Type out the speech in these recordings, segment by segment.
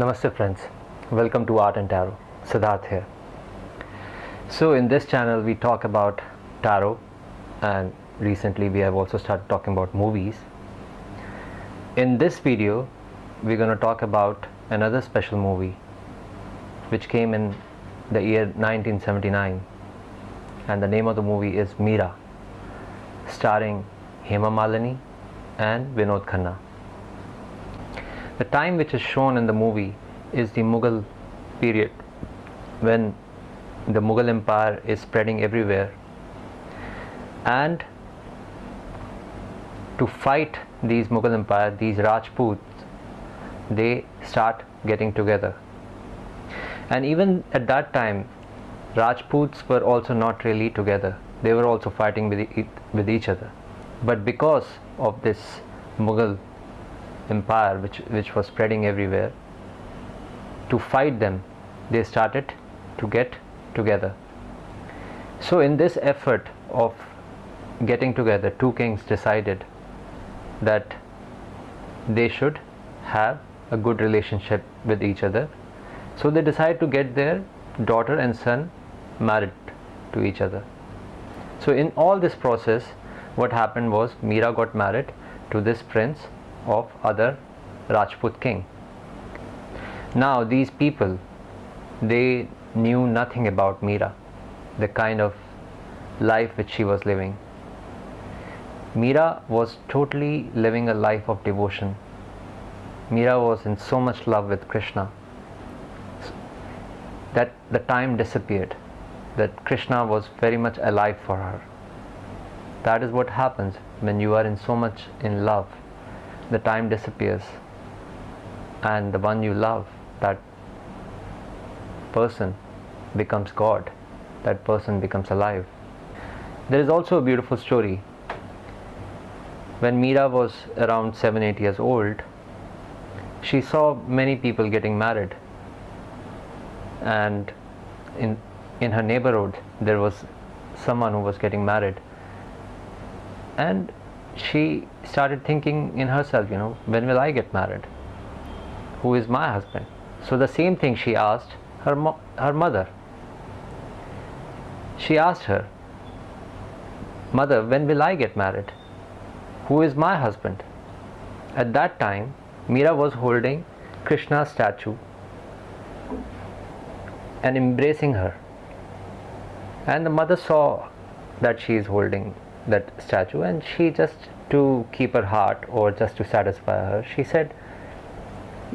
Namaste friends, welcome to Art and Tarot. Siddharth here. So in this channel we talk about tarot and recently we have also started talking about movies. In this video we're going to talk about another special movie which came in the year 1979 and the name of the movie is Meera starring Hema Malini and Vinod Khanna. The time which is shown in the movie is the Mughal period when the Mughal Empire is spreading everywhere and to fight these Mughal Empire, these Rajputs, they start getting together. And even at that time, Rajputs were also not really together. They were also fighting with, e- with each other. But because of this Mughal empire which, which was spreading everywhere, to fight them, they started to get together. So, in this effort of getting together, two kings decided that they should have a good relationship with each other. So, they decided to get their daughter and son married to each other. So, in all this process, what happened was Meera got married to this prince of other Rajput king. Now, these people they knew nothing about Meera, the kind of life which she was living. Meera was totally living a life of devotion. Meera was in so much love with Krishna that the time disappeared, that Krishna was very much alive for her. That is what happens when you are in so much in love. The time disappears, and the one you love, that person becomes God, that person becomes alive. There is also a beautiful story. When Meera was around 7 8 years old, she saw many people getting married, and in, in her neighborhood, there was someone who was getting married. And she started thinking in herself, you know, when will I get married? Who is my husband? So the same thing she asked her, mo- her mother. She asked her, Mother, when will I get married? Who is my husband? At that time, Meera was holding Krishna's statue and embracing her. And the mother saw that she is holding that statue, and she just to keep her heart or just to satisfy her, she said,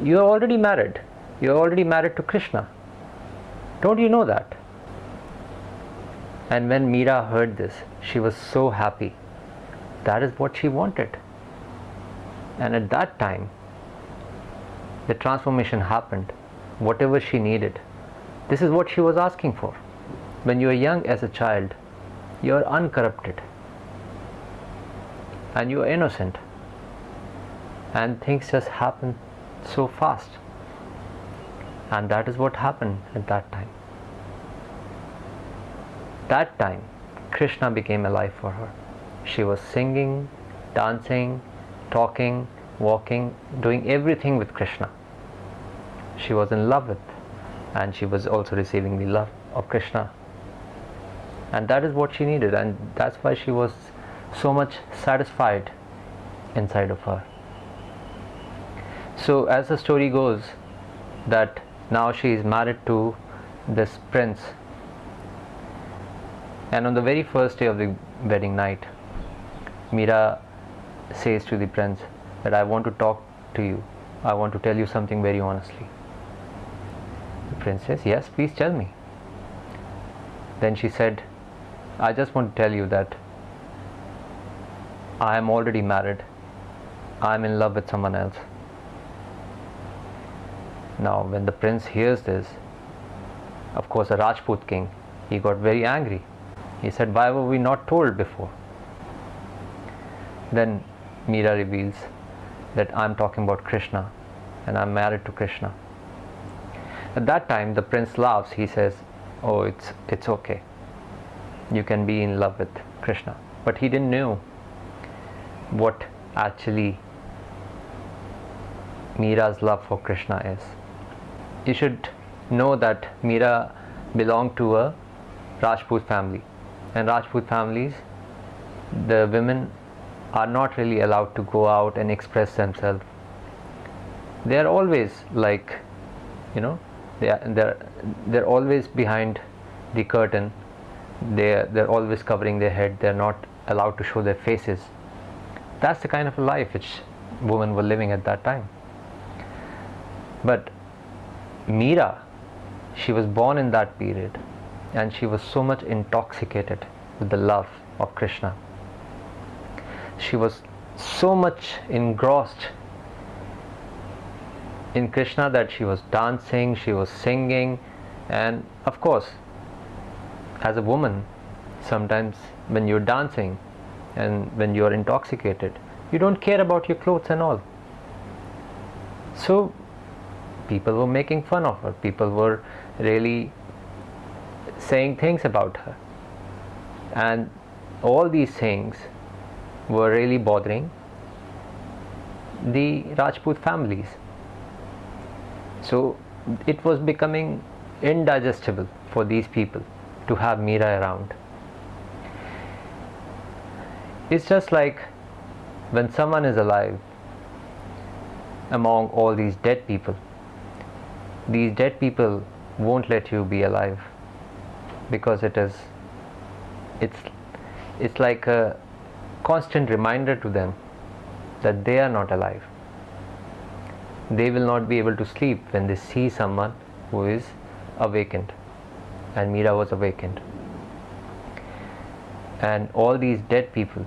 You are already married. You are already married to Krishna. Don't you know that? And when Meera heard this, she was so happy. That is what she wanted. And at that time, the transformation happened. Whatever she needed, this is what she was asking for. When you are young as a child, you are uncorrupted and you are innocent, and things just happen so fast. And that is what happened at that time. That time, Krishna became alive for her. She was singing, dancing, talking, walking, doing everything with Krishna. She was in love with, and she was also receiving the love of Krishna. And that is what she needed, and that's why she was so much satisfied inside of her. So, as the story goes, that now she is married to this prince, and on the very first day of the wedding night, Meera says to the prince that I want to talk to you, I want to tell you something very honestly. The prince says, Yes, please tell me. Then she said, I just want to tell you that I am already married. I am in love with someone else. Now, when the prince hears this, of course, a Rajput king, he got very angry. He said, Why were we not told before? Then Meera reveals that I'm talking about Krishna and I'm married to Krishna. At that time, the prince laughs. He says, Oh, it's, it's okay. You can be in love with Krishna. But he didn't know what actually Meera's love for Krishna is. you should know that Meera belonged to a Rajput family, and Rajput families, the women are not really allowed to go out and express themselves. They are always like, you know, they are they're they're always behind the curtain. They they're always covering their head. They're not allowed to show their faces. That's the kind of life which women were living at that time. But Meera, she was born in that period and she was so much intoxicated with the love of Krishna. She was so much engrossed in Krishna that she was dancing, she was singing, and of course, as a woman, sometimes when you're dancing and when you're intoxicated, you don't care about your clothes and all. So, people were making fun of her, people were really saying things about her, and all these things were really bothering the Rajput families. So it was becoming indigestible for these people to have Meera around. It's just like when someone is alive among all these dead people, these dead people won't let you be alive because it is it's it's like a constant reminder to them that they are not alive. They will not be able to sleep when they see someone who is awakened. And Meera was awakened and all these dead people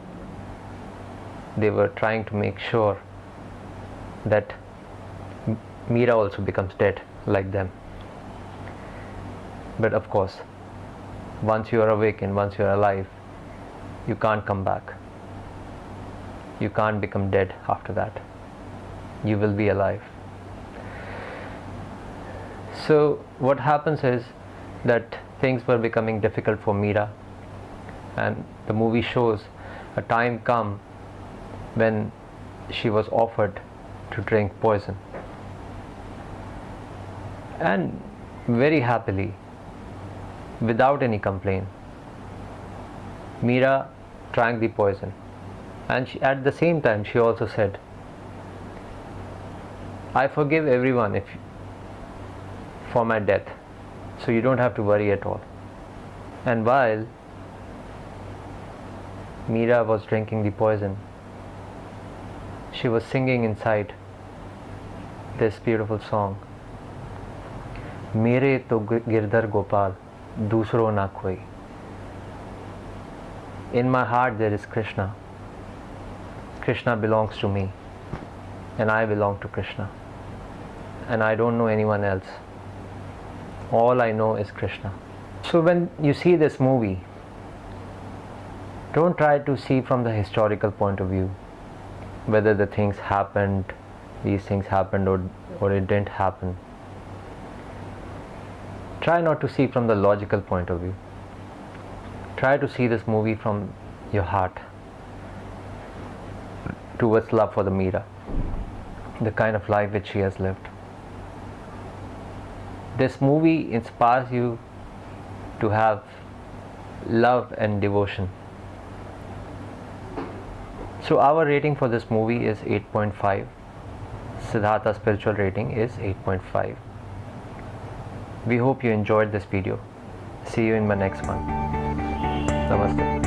they were trying to make sure that Meera also becomes dead like them. But of course once you are awakened once you are alive you can't come back. You can't become dead after that. You will be alive. So what happens is that things were becoming difficult for Meera and the movie shows a time come when she was offered to drink poison. And very happily without any complaint Meera drank the poison. And she, at the same time she also said I forgive everyone if for my death so you don't have to worry at all. And while Meera was drinking the poison. She was singing inside this beautiful song. मेरे तो गिरधर गोपाल दूसरो ना कोई In my heart there is Krishna. Krishna belongs to me and I belong to Krishna. And I don't know anyone else. All I know is Krishna. So when you see this movie, don't try to see from the historical point of view whether the things happened these things happened or, or it didn't happen. Try not to see from the logical point of view. Try to see this movie from your heart towards love for the Meera the kind of life which she has lived. This movie inspires you to have love and devotion so our rating for this movie is 8.5 Siddhartha spiritual rating is 8.5 we hope you enjoyed this video. See you in my next one. Namaste